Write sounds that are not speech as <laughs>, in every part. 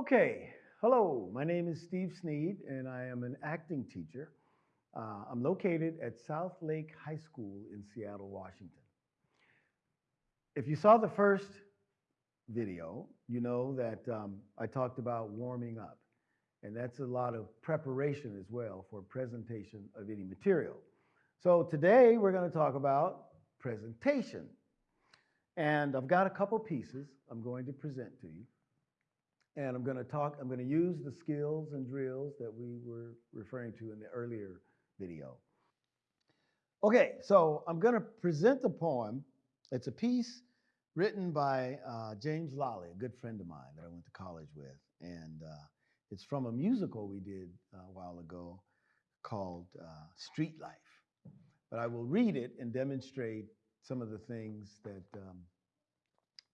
Okay, hello, my name is Steve Sneed, and I am an acting teacher. Uh, I'm located at South Lake High School in Seattle, Washington. If you saw the first video, you know that um, I talked about warming up, and that's a lot of preparation as well for presentation of any material. So today we're going to talk about presentation. And I've got a couple pieces I'm going to present to you. And I'm going to talk, I'm going to use the skills and drills that we were referring to in the earlier video. Okay, so I'm going to present the poem. It's a piece written by uh, James Lolly, a good friend of mine that I went to college with. And uh, it's from a musical we did uh, a while ago called uh, Street Life. But I will read it and demonstrate some of the things that um,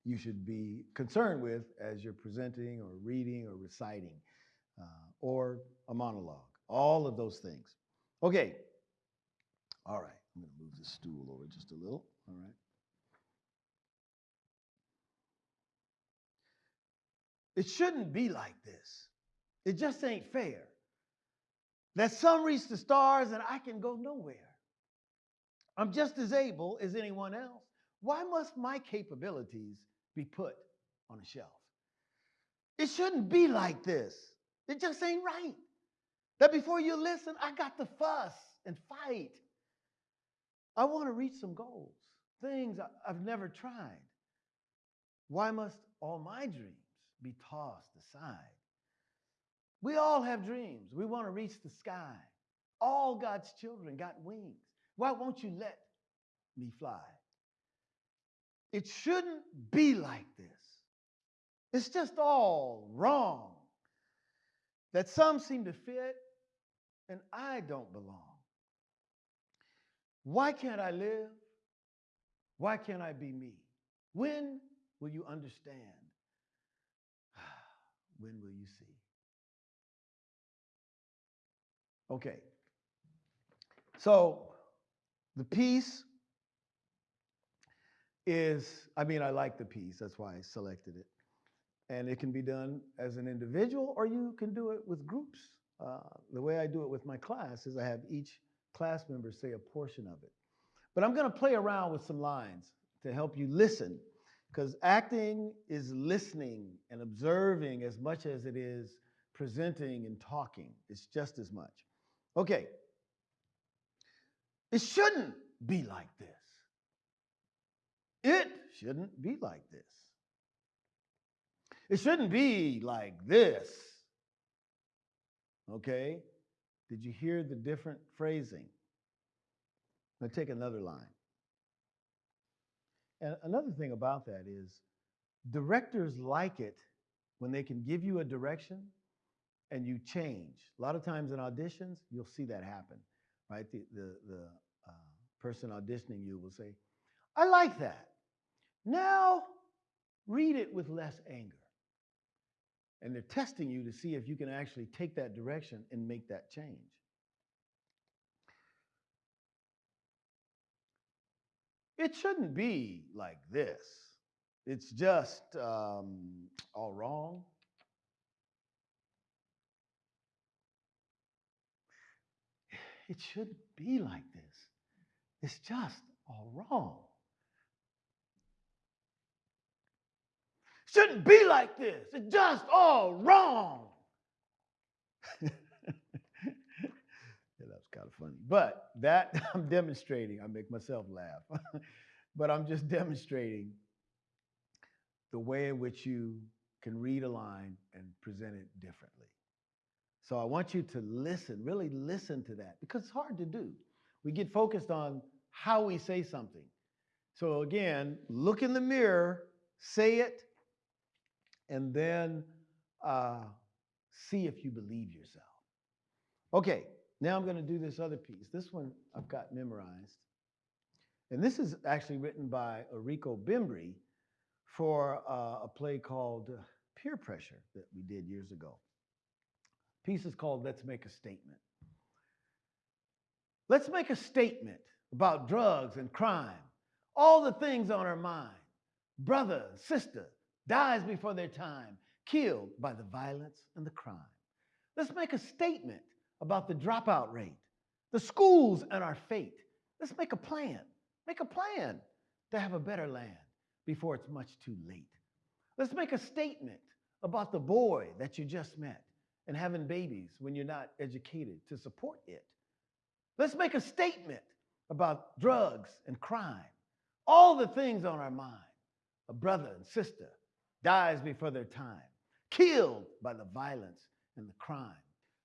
you should be concerned with as you're presenting or reading or reciting uh, or a monologue, all of those things. Okay. All right. I'm going to move the stool over just a little. All right. It shouldn't be like this. It just ain't fair. That some reach the stars and I can go nowhere. I'm just as able as anyone else. Why must my capabilities be put on a shelf? It shouldn't be like this. It just ain't right. That before you listen, I got to fuss and fight. I want to reach some goals, things I've never tried. Why must all my dreams be tossed aside? We all have dreams. We want to reach the sky. All God's children got wings. Why won't you let me fly? It shouldn't be like this. It's just all wrong. That some seem to fit and I don't belong. Why can't I live? Why can't I be me? When will you understand? <sighs> when will you see? Okay. So the piece is, I mean, I like the piece. That's why I selected it. And it can be done as an individual or you can do it with groups. Uh, the way I do it with my class is I have each class member say a portion of it. But I'm going to play around with some lines to help you listen because acting is listening and observing as much as it is presenting and talking. It's just as much. Okay. It shouldn't be like this. It shouldn't be like this. It shouldn't be like this. Okay? Did you hear the different phrasing? Now take another line. And another thing about that is directors like it when they can give you a direction and you change. A lot of times in auditions, you'll see that happen, right? The, the, the uh, person auditioning you will say, I like that. Now read it with less anger. And they're testing you to see if you can actually take that direction and make that change. It shouldn't be like this. It's just um, all wrong. <sighs> It shouldn't be like this. It's just all wrong. Shouldn't be like this. It's just all wrong. <laughs> yeah, that's kind of funny. But that <laughs> I'm demonstrating, I make myself laugh. <laughs> but I'm just demonstrating the way in which you can read a line and present it differently. So I want you to listen, really listen to that because it's hard to do. We get focused on how we say something. So again, look in the mirror, say it, and then uh, see if you believe yourself. Okay, now I'm going to do this other piece. This one I've got memorized. And this is actually written by Errico Bimbri for uh, a play called uh, Peer Pressure that we did years ago. The piece is called Let's Make a Statement. Let's make a statement about drugs and crime, all the things on our mind. Brother, sister, dies before their time, killed by the violence and the crime. Let's make a statement about the dropout rate, the schools and our fate. Let's make a plan. Make a plan to have a better land before it's much too late. Let's make a statement about the boy that you just met and having babies when you're not educated to support it. Let's make a statement about drugs and crime, all the things on our mind. A brother and sister dies before their time, killed by the violence and the crime.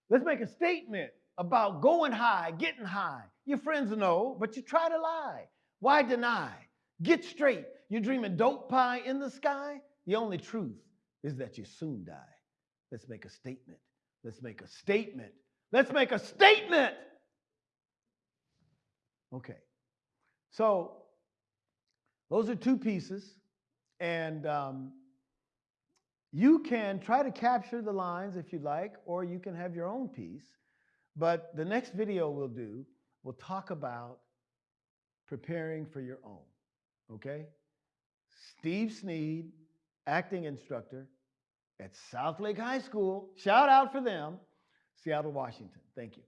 Let's make a statement about going high, getting high. Your friends know, but you try to lie. Why deny? Get straight. You're dreaming dope pie in the sky. The only truth is that you soon die. Let's make a statement. Let's make a statement. Let's make a statement. Okay. So those are two pieces. And um, you can try to capture the lines if you'd like, or you can have your own piece. But the next video we'll do, we'll talk about preparing for your own. Okay? Steve Sneed, acting instructor at South Lake High School. Shout out for them, Seattle, Washington. Thank you.